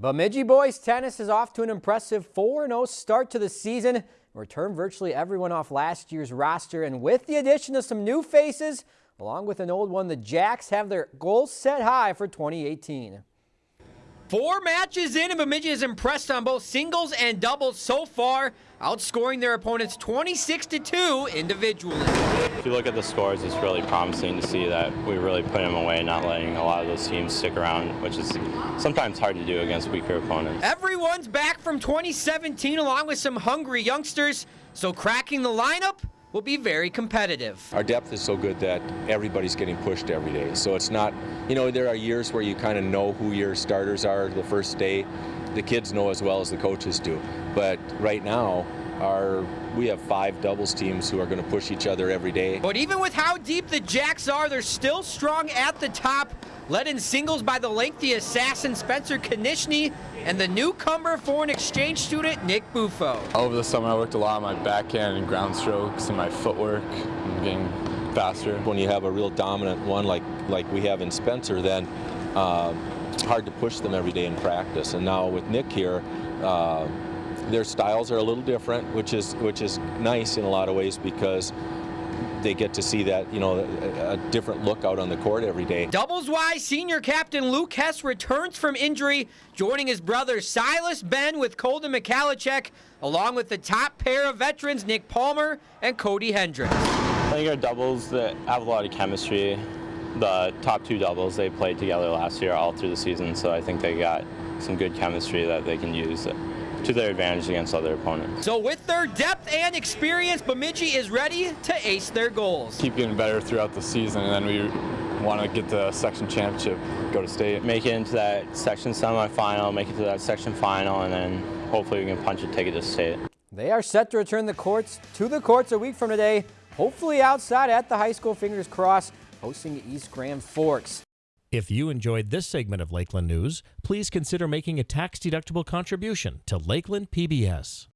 Bemidji boys tennis is off to an impressive 4-0 start to the season. Returned virtually everyone off last year's roster, and with the addition of some new faces, along with an old one, the Jacks have their goals set high for 2018. Four matches in, and Bemidji is impressed on both singles and doubles so far, outscoring their opponents 26 to 2 individually. If you look at the scores, it's really promising to see that we really put them away, not letting a lot of those teams stick around, which is sometimes hard to do against weaker opponents. Everyone's back from 2017 along with some hungry youngsters, so cracking the lineup will be very competitive. Our depth is so good that everybody's getting pushed every day. So it's not, you know, there are years where you kind of know who your starters are the first day. The kids know as well as the coaches do. But right now, our we have five doubles teams who are going to push each other every day. But even with how deep the Jacks are, they're still strong at the top. Led in singles by the lengthy assassin Spencer Konishny and the newcomer foreign exchange student Nick Buffo. Over the summer I worked a lot on my backhand and ground strokes and my footwork and getting faster. When you have a real dominant one like, like we have in Spencer, then uh, it's hard to push them every day in practice. And now with Nick here, uh, their styles are a little different, which is which is nice in a lot of ways because they get to see that, you know, a, a, different look out on the court every day. Doubles wise, senior captain Luke Hess returns from injury, joining his brother Silas Ben with Colton Mikalicek, along with the top pair of veterans Nick Palmer and Cody Hendricks. I think our doubles that have a lot of chemistry. The top two doubles, they played together last year all through the season, so I think they got some good chemistry that they can use to their advantage against other opponents. So with their depth and experience, Bemidji is ready to ace their goals. Keep getting better throughout the season, and then we want to get the section championship, go to state. Make it into that section semifinal, make it to that section final, and then hopefully we can punch a ticket to state. They are set to return the courts to the courts a week from today, hopefully outside at the high school, fingers crossed, hosting East Grand Forks. If you enjoyed this segment of Lakeland News, please consider making a tax-deductible contribution to Lakeland PBS.